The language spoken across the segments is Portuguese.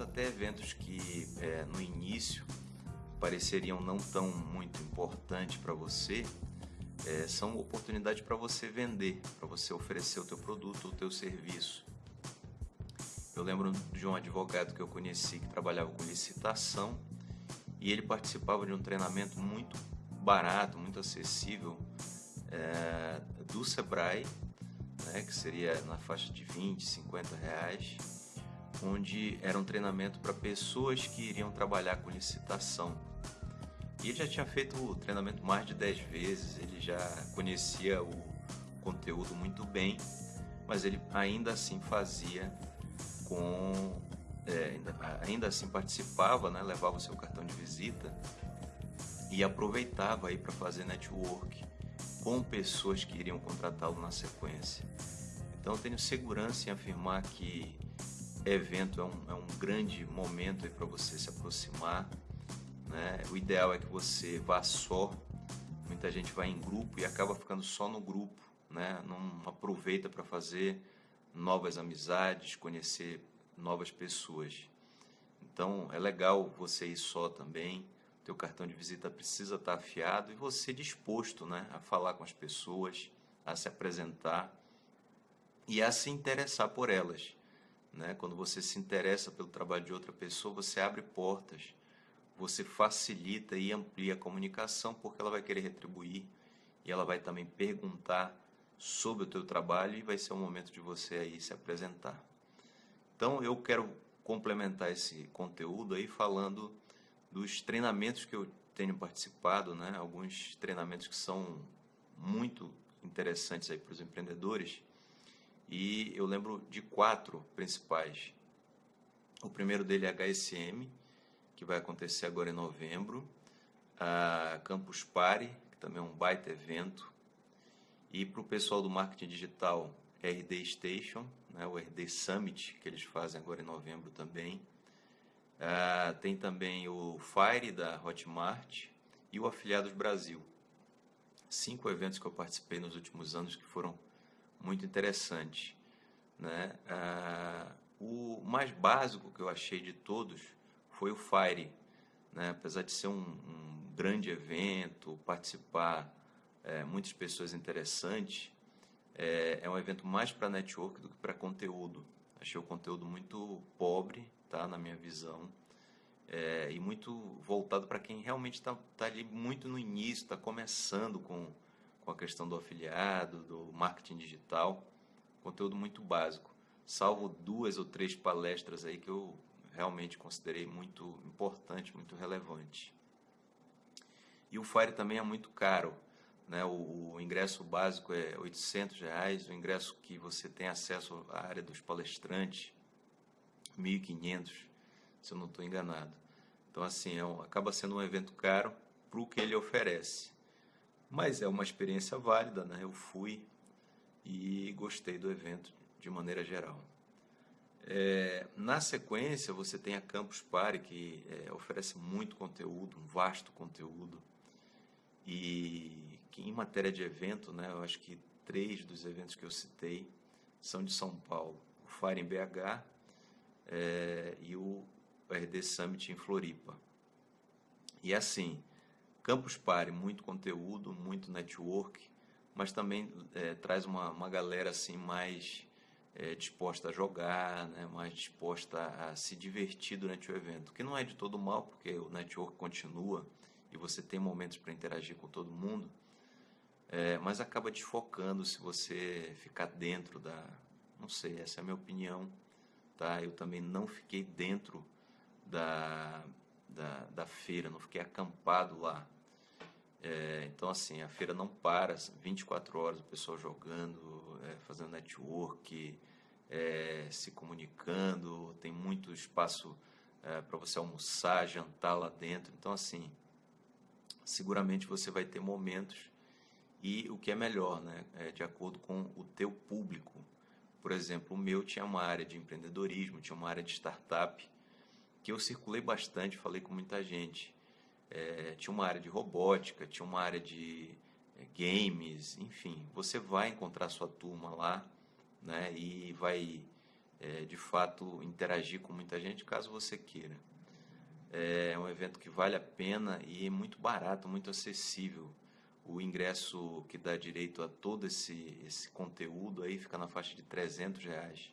até eventos que é, no início pareceriam não tão muito importantes para você, é, são oportunidades para você vender, para você oferecer o teu produto, o teu serviço. Eu lembro de um advogado que eu conheci que trabalhava com licitação e ele participava de um treinamento muito barato, muito acessível é, do Sebrae, né, que seria na faixa de 20, 50 reais, onde era um treinamento para pessoas que iriam trabalhar com licitação. E ele já tinha feito o treinamento mais de 10 vezes, ele já conhecia o conteúdo muito bem, mas ele ainda assim fazia com. É, ainda, ainda assim participava, né, levava o seu cartão de visita e aproveitava aí para fazer network com pessoas que iriam contratá-lo na sequência. Então tenho segurança em afirmar que evento é um, é um grande momento para você se aproximar. Né? O ideal é que você vá só. Muita gente vai em grupo e acaba ficando só no grupo, né? não aproveita para fazer novas amizades, conhecer novas pessoas. Então é legal você ir só também. Teu cartão de visita precisa estar afiado e você disposto, né, a falar com as pessoas, a se apresentar e a se interessar por elas. Né? Quando você se interessa pelo trabalho de outra pessoa, você abre portas, você facilita e amplia a comunicação, porque ela vai querer retribuir e ela vai também perguntar sobre o teu trabalho e vai ser o momento de você aí se apresentar. Então eu quero complementar esse conteúdo aí falando dos treinamentos que eu tenho participado, né? Alguns treinamentos que são muito interessantes aí para os empreendedores. E eu lembro de quatro principais. O primeiro dele é HSM, que vai acontecer agora em novembro. A Campus Party, que também é um baita evento. E para o pessoal do marketing digital, RD Station, né, o RD Summit, que eles fazem agora em novembro também. Tem também o Fire da Hotmart e o Afiliados Brasil. Cinco eventos que eu participei nos últimos anos que foram muito interessantes. Né? Uh, o mais básico que eu achei de todos foi o Fire. Né? Apesar de ser um, um grande evento, participar é, muitas pessoas interessantes, é, é um evento mais para network do que para conteúdo. Achei o conteúdo muito pobre, tá, na minha visão, é, e muito voltado para quem realmente está tá ali muito no início, está começando com, com a questão do afiliado, do marketing digital, conteúdo muito básico. Salvo duas ou três palestras aí que eu realmente considerei muito importante, muito relevante. E o Fire também é muito caro. Né? O, o, ingresso básico é 800 reais, o ingresso que você tem acesso à área dos palestrantes, 1.500, se eu não estou enganado. Então, assim, é um, acaba sendo um evento caro para o que ele oferece. Mas é uma experiência válida, né? Eu fui e gostei do evento de maneira geral. É, na sequência, você tem a Campus Party, que é, oferece muito conteúdo, um vasto conteúdo. E que em matéria de evento, né, eu acho que três dos eventos que eu citei são de São Paulo. O Fire em BH é, e o RD Summit em Floripa. E assim, Campus Party, muito conteúdo, muito network, mas também é, traz uma, uma galera assim mais é, disposta a jogar, né, mais disposta a se divertir durante o evento, que não é de todo mal, porque o network continua e você tem momentos para interagir com todo mundo, é, mas acaba desfocando se você ficar dentro da. Não sei, essa é a minha opinião. Tá? Eu também não fiquei dentro da, da, da feira, não fiquei acampado lá. É, então, assim, a feira não para, 24 horas o pessoal jogando, é, fazendo network, é, se comunicando, tem muito espaço é, para você almoçar, jantar lá dentro. Então, assim, seguramente você vai ter momentos e o que é melhor, né, é de acordo com o teu público. Por exemplo, o meu tinha uma área de empreendedorismo, tinha uma área de startup, que eu circulei bastante, falei com muita gente. É, tinha uma área de robótica, tinha uma área de é, games, enfim. Você vai encontrar sua turma lá, né, e vai é, de fato interagir com muita gente, caso você queira. É um evento que vale a pena e é muito barato, muito acessível. O ingresso que dá direito a todo esse, esse conteúdo aí fica na faixa de 300 reais.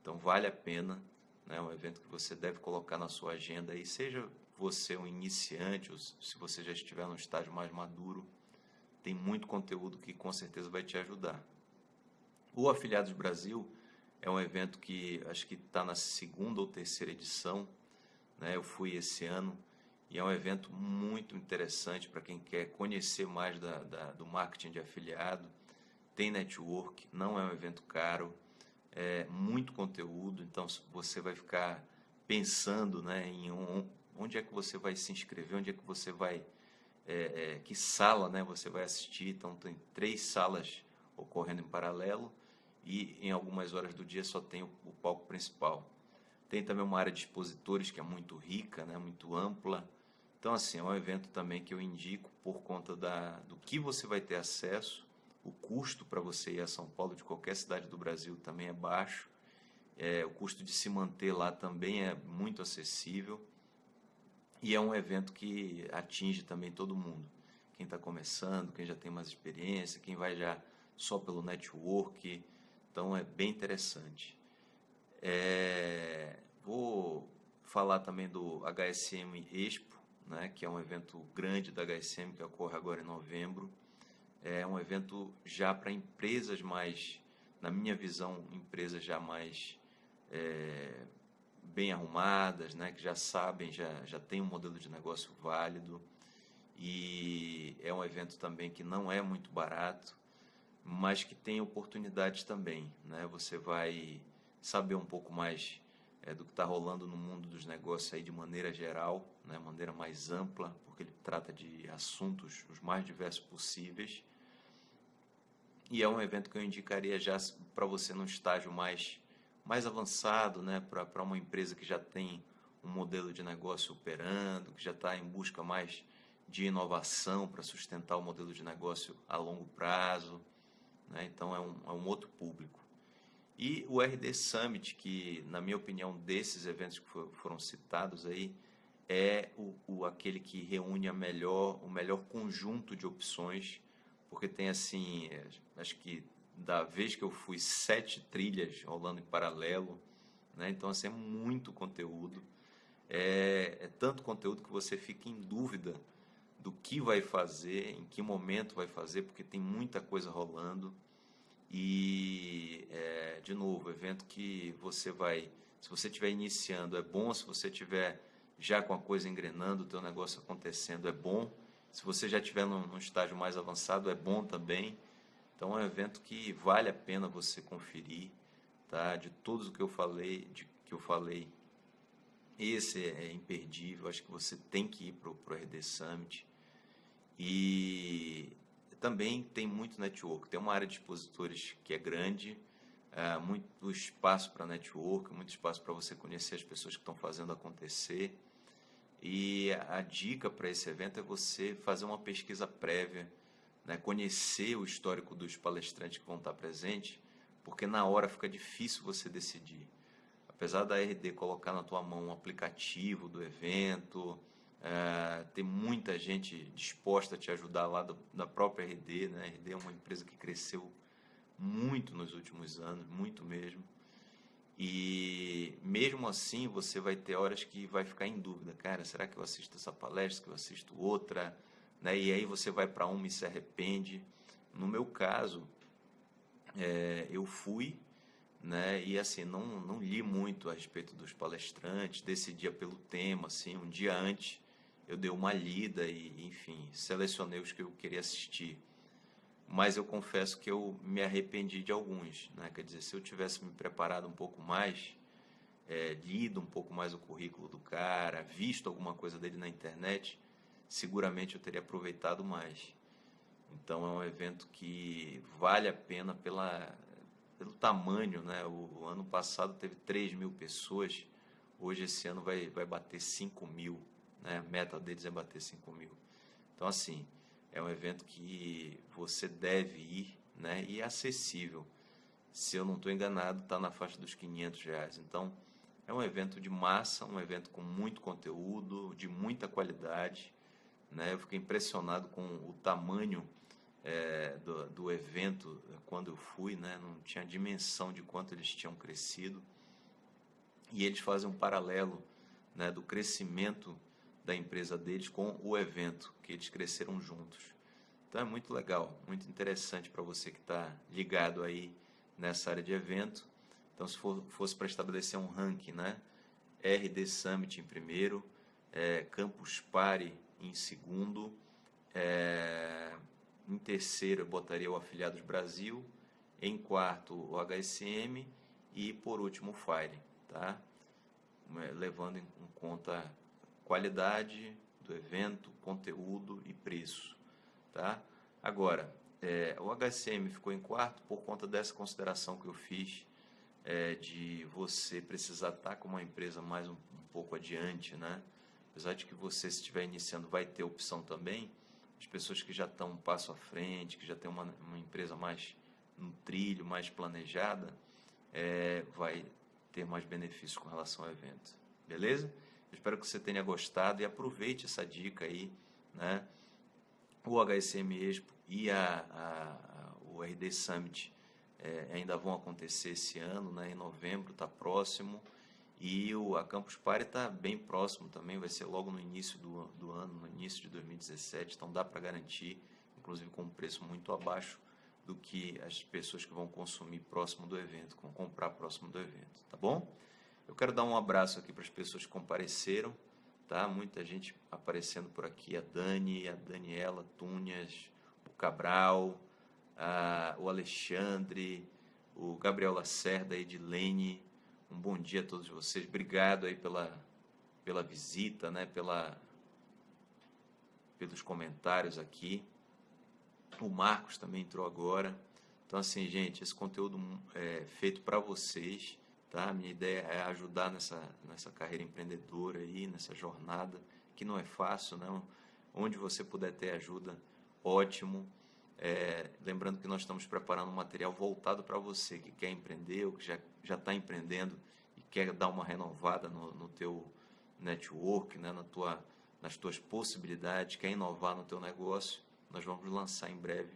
Então vale a pena, né? é um evento que você deve colocar na sua agenda aí, seja você um iniciante ou se você já estiver num estágio mais maduro, tem muito conteúdo que com certeza vai te ajudar. O Afiliados Brasil é um evento que acho que está na segunda ou terceira edição, né? eu fui esse ano, e é um evento muito interessante para quem quer conhecer mais da, da, do marketing de afiliado. Tem network, não é um evento caro, é muito conteúdo, então você vai ficar pensando né, em um, onde é que você vai se inscrever, onde é que você vai, é, é, que sala né, você vai assistir. Então, tem três salas ocorrendo em paralelo e em algumas horas do dia só tem o, o palco principal. Tem também uma área de expositores que é muito rica, né, muito ampla. Então, assim, é um evento também que eu indico por conta da, do que você vai ter acesso. O custo para você ir a São Paulo, de qualquer cidade do Brasil, também é baixo. É, o custo de se manter lá também é muito acessível. E é um evento que atinge também todo mundo. Quem está começando, quem já tem mais experiência, quem vai já só pelo network. Então, é bem interessante. É, vou falar também do HSM Expo, né, que é um evento grande da HSM que ocorre agora em novembro. É um evento já para empresas mais, na minha visão, empresas já mais é, bem arrumadas, né, que já sabem, já, já tem um modelo de negócio válido. E é um evento também que não é muito barato, mas que tem oportunidades também. Né? Você vai saber um pouco mais é, do que está rolando no mundo dos negócios aí de maneira geral, né, maneira mais ampla, porque ele trata de assuntos os mais diversos possíveis. E é um evento que eu indicaria já para você num estágio mais, mais avançado, né, para uma empresa que já tem um modelo de negócio operando, que já está em busca mais de inovação para sustentar o modelo de negócio a longo prazo. Né? Então é um, é um outro público. E o RD Summit, que na minha opinião desses eventos que foram citados aí, é o, o, aquele que reúne a melhor, o melhor conjunto de opções, porque tem assim, é, acho que da vez que eu fui sete trilhas rolando em paralelo, né? então assim, é muito conteúdo, é, é tanto conteúdo que você fica em dúvida do que vai fazer, em que momento vai fazer, porque tem muita coisa rolando. E, é, de novo, evento que você vai, se você estiver iniciando, é bom, se você estiver já com a coisa engrenando, o teu negócio acontecendo, é bom. Se você já estiver num, num estágio mais avançado, é bom também. Então, é um evento que vale a pena você conferir, tá? De todos o que eu falei, de, que eu falei, esse é imperdível. Acho que você tem que ir para o RD Summit. E também tem muito network. Tem uma área de expositores que é grande, é, muito espaço para network, muito espaço para você conhecer as pessoas que estão fazendo acontecer. E a dica para esse evento é você fazer uma pesquisa prévia, né? conhecer o histórico dos palestrantes que vão estar presentes, porque na hora fica difícil você decidir. Apesar da RD colocar na tua mão um aplicativo do evento, é, tem muita gente disposta a te ajudar lá do, da própria RD. Né? A RD é uma empresa que cresceu muito nos últimos anos, muito mesmo. E mesmo assim você vai ter horas que vai ficar em dúvida, cara, será que eu assisto essa palestra, que eu assisto outra, né? E aí você vai para uma e se arrepende. No meu caso, é, eu fui, né? E assim não não li muito a respeito dos palestrantes, decidia pelo tema, assim, um dia antes eu dei uma lida e, enfim, selecionei os que eu queria assistir. Mas eu confesso que eu me arrependi de alguns, né? Quer dizer, se eu tivesse me preparado um pouco mais, é, lido um pouco mais o currículo do cara, visto alguma coisa dele na internet, seguramente eu teria aproveitado mais. Então é um evento que vale a pena pela, pelo tamanho, né? O, o ano passado teve 3 mil pessoas, hoje esse ano vai, vai bater 5 mil né? A meta deles é bater 5 mil. Então, assim, é um evento que você deve ir né? e é acessível. se eu não estou enganado, está na faixa dos 500 reais. Então, é um evento de massa, um evento com muito conteúdo, de muita qualidade. Né? Eu fiquei impressionado com o tamanho é, do, do, evento quando eu fui, né? não tinha dimensão de quanto eles tinham crescido. E eles fazem um paralelo né, do crescimento da empresa deles com o evento, que eles cresceram juntos. Então é muito legal, muito interessante para você que está ligado aí nessa área de evento. Então, se for, fosse para estabelecer um ranking, né? RD Summit em primeiro, é, Campus Party em segundo, é, em terceiro eu botaria o Afiliados Brasil, em quarto o HSM e por último o Fire, tá? É, levando em conta qualidade do evento, conteúdo e preço, tá? Agora, é, o HCM ficou em quarto por conta dessa consideração que eu fiz é, de você precisar estar com uma empresa mais um, um, pouco adiante, né? Apesar de que você, se estiver iniciando, vai ter opção também, as pessoas que já estão um passo à frente, que já tem uma, uma empresa mais no trilho, mais planejada, é, vai ter mais benefícios com relação ao evento. Beleza? Eu espero que você tenha gostado e aproveite essa dica aí, né? O HSM Expo e a, a, o RD Summit é, ainda vão acontecer esse ano, né, em novembro, está próximo. E o, a Campus Party está bem próximo também, vai ser logo no início do, do ano, no início de 2017, então dá para garantir, inclusive com um preço muito abaixo do que as pessoas que vão consumir próximo do evento, vão comprar próximo do evento, tá bom? Eu quero dar um abraço aqui para as pessoas que compareceram, tá? Muita gente aparecendo por aqui, a Dani, a Daniela Tunhas, Cabral, a, o Alexandre, o Gabriel Lacerda, a Edilene. Um bom dia a todos vocês. Obrigado aí pela, pela visita, né? pela, pelos comentários aqui. O Marcos também entrou agora. Então, assim, gente, esse conteúdo é feito para vocês, tá? Minha ideia é ajudar nessa, nessa carreira empreendedora aí, nessa jornada, que não é fácil, não. Onde você puder ter ajuda, ótimo. É, lembrando que nós estamos preparando um material voltado para você que quer empreender ou que já está empreendendo e quer dar uma renovada no, no teu network, né, na tua, nas tuas possibilidades, quer inovar no teu negócio. Nós vamos lançar em breve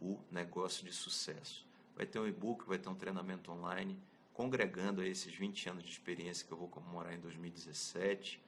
o negócio de sucesso. Vai ter um e-book, vai ter um treinamento online, congregando esses 20 anos de experiência que eu vou comemorar em 2017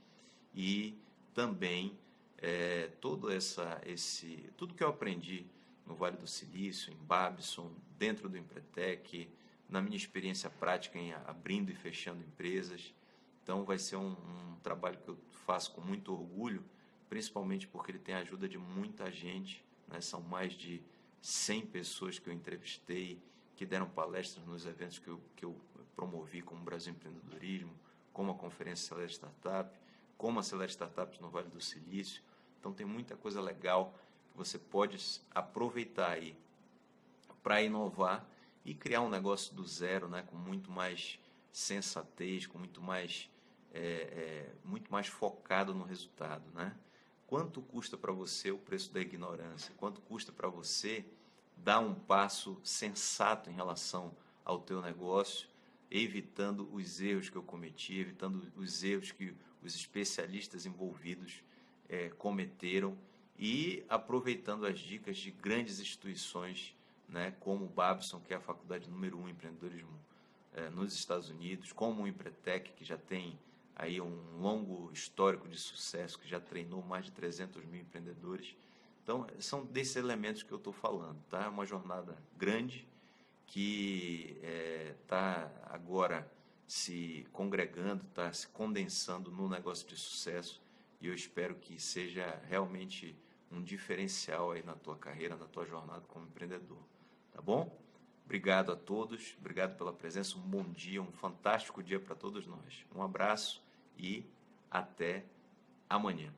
e também é, todo essa, esse, tudo que eu aprendi no Vale do Silício, em Babson, dentro do Empretec, na minha experiência prática em abrindo e fechando empresas. Então vai ser um, um trabalho que eu faço com muito orgulho, principalmente porque ele tem a ajuda de muita gente. Né? São mais de 100 pessoas que eu entrevistei, que deram palestras nos eventos que eu, que eu promovi, como Brasil Empreendedorismo, como a Conferência Celeste Startup, como a Celeste Startups no Vale do Silício. Então tem muita coisa legal você pode aproveitar aí para inovar e criar um negócio do zero, né, com muito mais sensatez, com muito mais é, é, muito mais focado no resultado, né? Quanto custa para você o preço da ignorância? Quanto custa para você dar um passo sensato em relação ao teu negócio, evitando os erros que eu cometi, evitando os erros que os especialistas envolvidos é, cometeram e aproveitando as dicas de grandes instituições, né, como o Babson, que é a faculdade número um em empreendedorismo é, nos Estados Unidos, como o Empretec, que já tem aí um longo histórico de sucesso, que já treinou mais de 300 mil empreendedores. Então, são desses elementos que eu estou falando, tá? É uma jornada grande que está é, agora se congregando, está se condensando no negócio de sucesso e eu espero que seja realmente um diferencial aí na tua carreira, na tua jornada como empreendedor. Tá bom? Obrigado a todos, obrigado pela presença, um bom dia, um fantástico dia para todos nós. Um abraço e até amanhã.